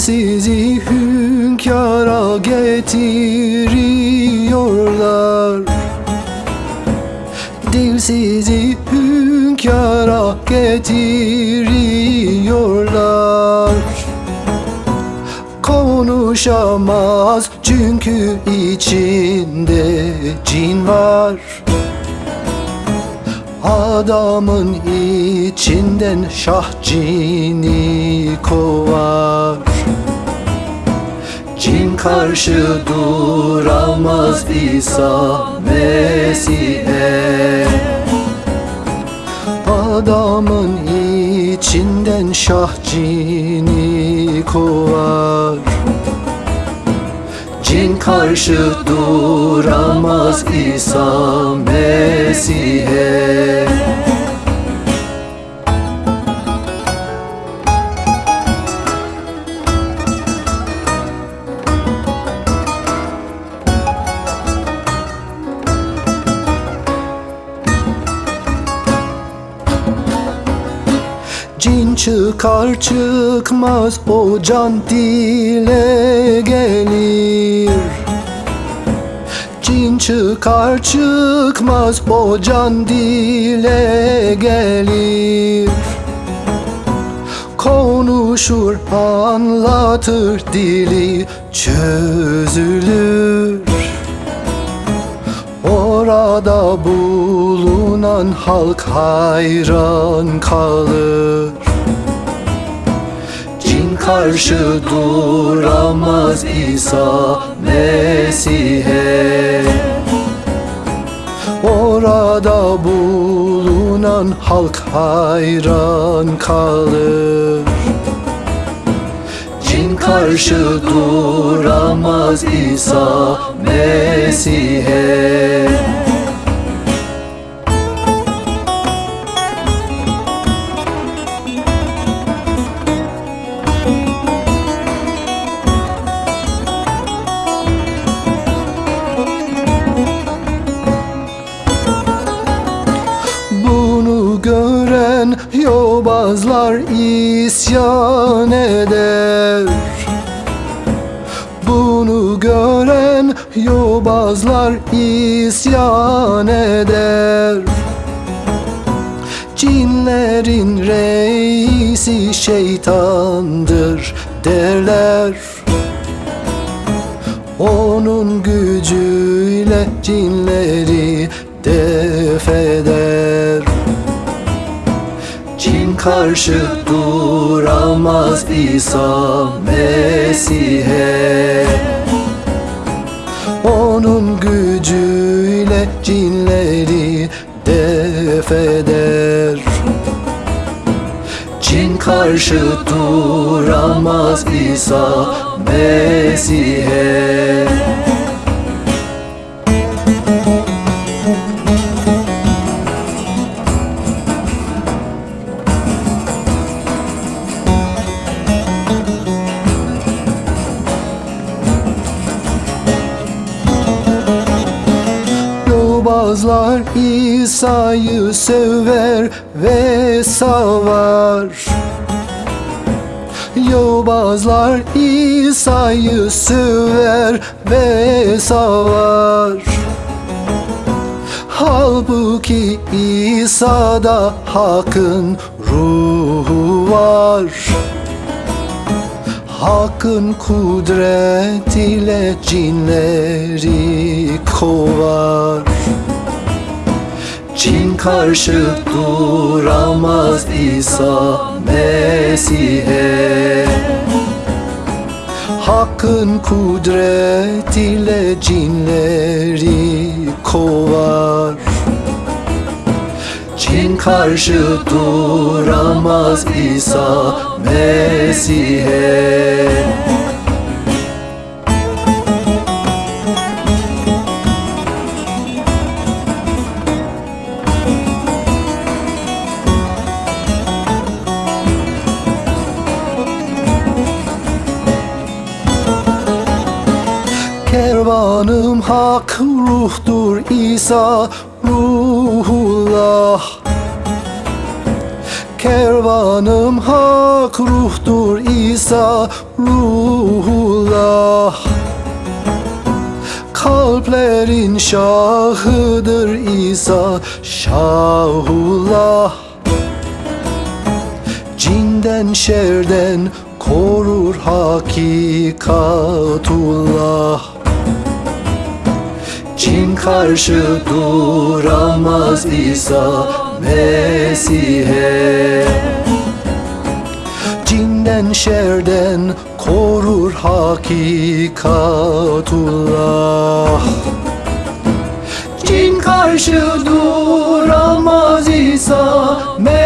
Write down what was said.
Dilsizi hünkâra getiriyorlar. Dilsizi hünkâra getiriyorlar. Konuşamaz çünkü içinde cin var. Adamın içinden şah cini karşı duramaz İsa Mesih'e. Adamın içinden şah cini kovar. Cin karşı duramaz İsa Mesih'e çıkar çıkmaz o can dile gelir. Cin çıkar çıkmaz o can dile gelir. Konuşur anlatır dili çözülür. Orada bulunan halk hayran kalır. Cin karşı duramaz İsa Mesih'e. Orada bulunan halk hayran kalır. Cin karşı duramaz İsa yobazlar isyan eder. Bunu gören yobazlar isyan eder. Cinlerin reisi şeytandır derler. Onun gücüyle cinleri def eder. Cin karşı duramaz İsa Mesih'e. Onun gücüyle cinleri def eder. Cin karşı duramaz İsa Mesih'e Yobazlar İsa'yı söver ve savar. Yobazlar İsa'yı söver ve savar. Halbuki İsa'da hakkın ruhu var. Hakkın kudretiyle cinleri kovar Cin karşı duramaz İsa Mesih'e. Hakkın kudretiyle cinleri kovar. Cin karşı duramaz İsa Mesih'e hak ruhtur İsa ruhullah. Kervanım hak ruhtur İsa ruhullah. Kalplerin şahıdır İsa şahullah. Cinden şerden korur hakikatullah kim karşı duramaz İsa Mesih'e. Cinden şerden korur hakikatullah. Cin karşı duramaz İsa Mesih'e